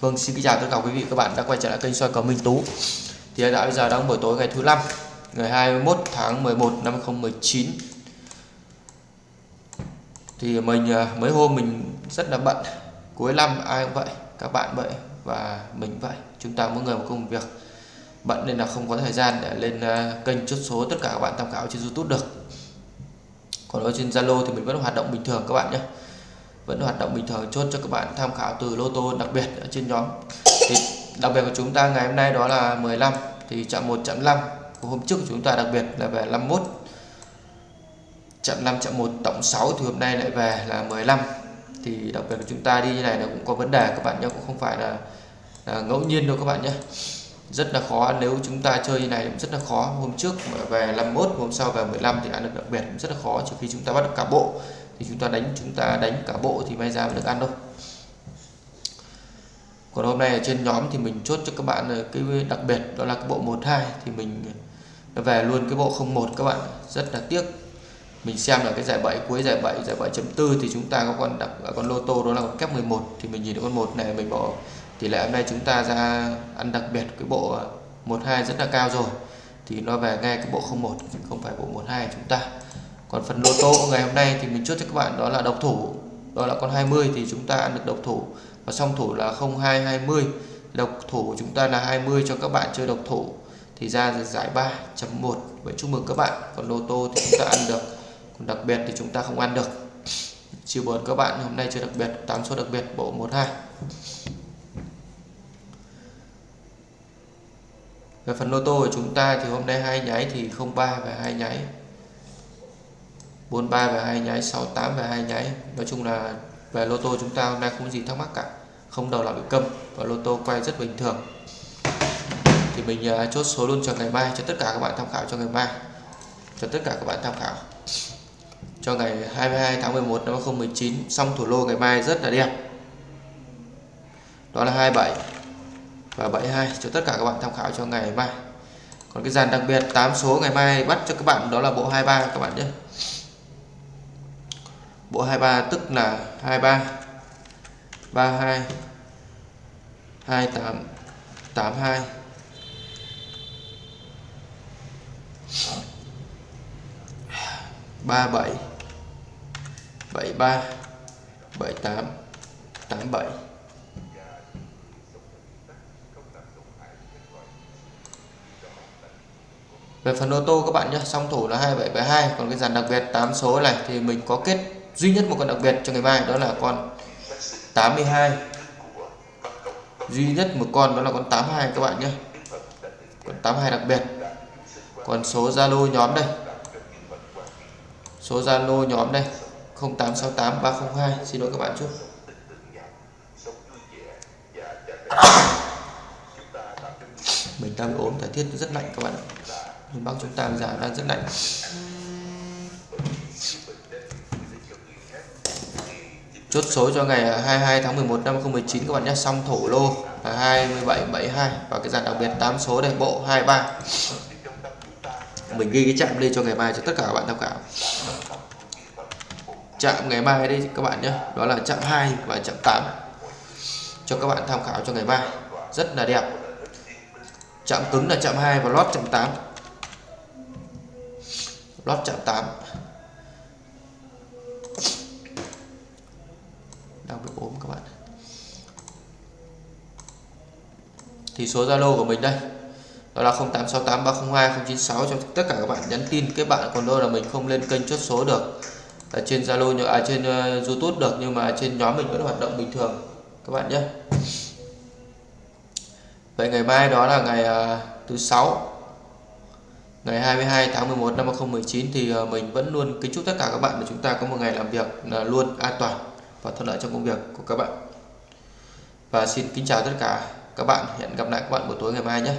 Vâng, xin kính chào tất cả quý vị các bạn đã quay trở lại kênh soi cầu Minh Tú. Thì hiện tại bây giờ đang buổi tối ngày thứ năm, ngày 21 tháng 11 năm 2019. Thì mình à, mấy hôm mình rất là bận. Cuối năm ai cũng vậy, các bạn vậy và mình vậy. Chúng ta mỗi người một công việc bận nên là không có thời gian để lên à, kênh chốt số tất cả các bạn tham khảo trên YouTube được. Còn ở trên Zalo thì mình vẫn hoạt động bình thường các bạn nhé vẫn hoạt động bình thường chốt cho các bạn tham khảo từ lô tô đặc biệt ở trên nhóm. Thì đặc biệt của chúng ta ngày hôm nay đó là 15 thì chạm 1 chạm 5 của hôm trước của chúng ta đặc biệt là về 51 chạm 5 chạm 1 tổng 6 thì hôm nay lại về là 15 thì đặc biệt của chúng ta đi như này là cũng có vấn đề các bạn nhé cũng không phải là, là ngẫu nhiên đâu các bạn nhé rất là khó nếu chúng ta chơi như này cũng rất là khó. Hôm trước về 51 hôm sau về 15 thì ăn được đặc biệt rất là khó trừ khi chúng ta bắt được cả bộ thì chúng ta đánh, chúng ta đánh cả bộ thì may ra mới được ăn thôi. Còn hôm nay ở trên nhóm thì mình chốt cho các bạn ờ, cái đặc biệt đó là cái bộ 12 thì mình về luôn cái bộ 01 các bạn. Rất là tiếc. Mình xem là cái giải 7 cuối, giải 7 giải 7.4 thì chúng ta có con đặc à, con lô tô đó là con kép 11 thì mình nhìn được con 1 này, mình bỏ tỷ lệ hôm nay chúng ta ra ăn đặc biệt cái bộ à, 12 rất là cao rồi. Thì nó về ngay cái bộ 01 không phải bộ 12 chúng ta còn phần lô tô ngày hôm nay thì mình chốt cho các bạn đó là độc thủ. Đó là con 20 thì chúng ta ăn được độc thủ. Và song thủ là 0220 độc thủ của chúng ta là 20 cho các bạn chơi độc thủ. Thì ra giải 3.1 vậy chúc mừng các bạn. Còn lô tô thì chúng ta ăn được. Còn đặc biệt thì chúng ta không ăn được. Chiều buồn các bạn hôm nay chơi đặc biệt 8 số đặc biệt, bộ 12 về phần lô tô của chúng ta thì hôm nay hai nháy thì 03 và hai nháy. 43 và hai nháy 68 và hai nháy. Nói chung là về lô tô chúng ta hôm nay không gì thắc mắc cả. Không đầu nào bị câm và lô tô quay rất bình thường. Thì mình uh, chốt số luôn cho ngày mai cho tất cả các bạn tham khảo cho ngày mai. Cho tất cả các bạn tham khảo. Cho ngày 22 tháng 11 năm 2019 xong thủ lô ngày mai rất là đẹp. Đó là 27 và 72 cho tất cả các bạn tham khảo cho ngày mai. Còn cái dàn đặc biệt 8 số ngày mai bắt cho các bạn đó là bộ 23 các bạn nhé bộ 23 tức là 23 32 28 82 37 73 78 87 Về phần ô tô các bạn nhé, song thủ là 2772 còn cái dàn đặc biệt 8 số này thì mình có kết duy nhất một con đặc biệt cho ngày mai đó là con 82 duy nhất một con đó là con 82 các bạn nhé. Con 82 đặc biệt. Còn số Zalo nhóm đây. Số Zalo nhóm đây. 0868 302 xin lỗi các bạn chút. Mình đang ốm, thời tiết rất lạnh các bạn ạ. Miền Bắc chúng ta bây giờ đang rất lạnh. Chốt số cho ngày 22 tháng 11 năm 2019 các bạn nhé. Xong thổ lô là 2772 và cái dàn đặc biệt 8 số đây bộ 23 mình ghi cái chạm lên cho ngày mai cho tất cả các bạn tham khảo. Chạm ngày mai đây các bạn nhé. Đó là chạm 2 và chạm 8 cho các bạn tham khảo cho ngày mai. Rất là đẹp. Chạm cứng là chạm 2 và lót chạm 8 lót chạm 8 đang bị ốm các bạn thì số Zalo của mình đây đó là 0868302096 cho tất cả các bạn nhắn tin kết bạn. Còn đâu là mình không lên kênh chốt số được ở trên Zalo à trên uh, YouTube được nhưng mà trên nhóm mình vẫn hoạt động bình thường. Các bạn nhé. Vậy ngày mai đó là ngày uh, thứ sáu ngày 22 tháng 11 năm 2019 thì uh, mình vẫn luôn kính chúc tất cả các bạn để chúng ta có một ngày làm việc là luôn an toàn và thuận lợi trong công việc của các bạn. Và xin kính chào tất cả các bạn. Hẹn gặp lại các bạn buổi tối ngày mai nhé.